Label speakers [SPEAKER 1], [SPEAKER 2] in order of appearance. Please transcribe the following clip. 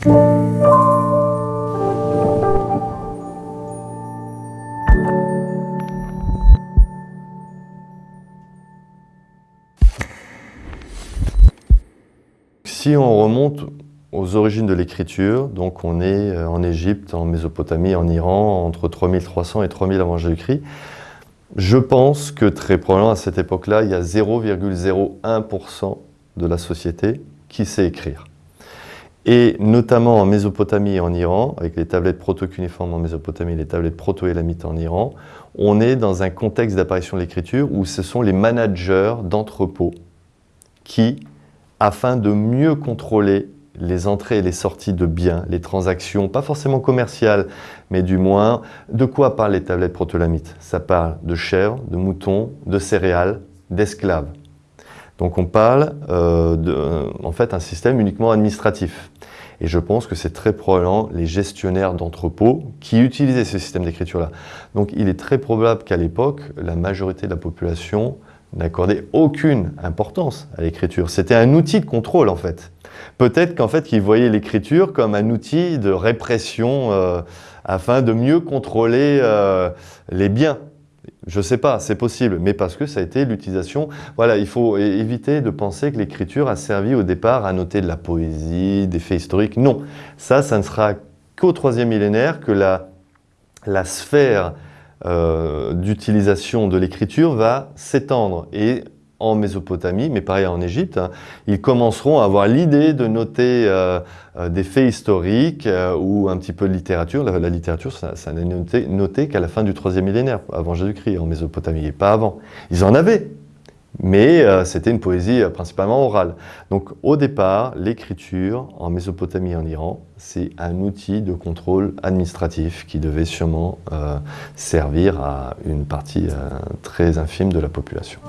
[SPEAKER 1] Si on remonte aux origines de l'écriture, donc on est euh, en Égypte, en Mésopotamie, en Iran, entre 3300 et 3000 avant Jésus-Christ, je pense que très probablement à cette époque-là, il y a 0,01% de la société qui sait écrire. Et notamment en Mésopotamie et en Iran, avec les tablettes proto-cuniformes en Mésopotamie et les tablettes proto-élamites en Iran, on est dans un contexte d'apparition de l'écriture où ce sont les managers d'entrepôts qui, afin de mieux contrôler les entrées et les sorties de biens, les transactions, pas forcément commerciales, mais du moins, de quoi parlent les tablettes proto-élamites? Ça parle de chèvres, de moutons, de céréales, d'esclaves. Donc on parle euh, de, en fait, un système uniquement administratif. Et je pense que c'est très probablement les gestionnaires d'entrepôts qui utilisaient ce système d'écriture-là. Donc il est très probable qu'à l'époque, la majorité de la population n'accordait aucune importance à l'écriture. C'était un outil de contrôle en fait. Peut-être qu'en fait, ils voyaient l'écriture comme un outil de répression euh, afin de mieux contrôler euh, les biens. Je ne sais pas, c'est possible, mais parce que ça a été l'utilisation. Voilà, il faut éviter de penser que l'écriture a servi au départ à noter de la poésie, des faits historiques. Non, ça, ça ne sera qu'au troisième millénaire que la, sphère euh, d'utilisation de l'écriture va s'étendre. Et en Mésopotamie, mais pareil en Égypte, hein, ils commenceront à avoir l'idée de noter euh, euh, des faits historiques euh, ou un petit peu de littérature. La, littérature, ça, n'est noté, qu'à la fin du troisième millénaire, avant Jésus-Christ, en Mésopotamie, et pas avant. Ils en avaient, mais c'était une poésie principalement orale. Donc au départ, l'écriture en Mésopotamie et en Iran, c'est un outil de contrôle administratif qui devait sûrement servir à une partie très infime de la population.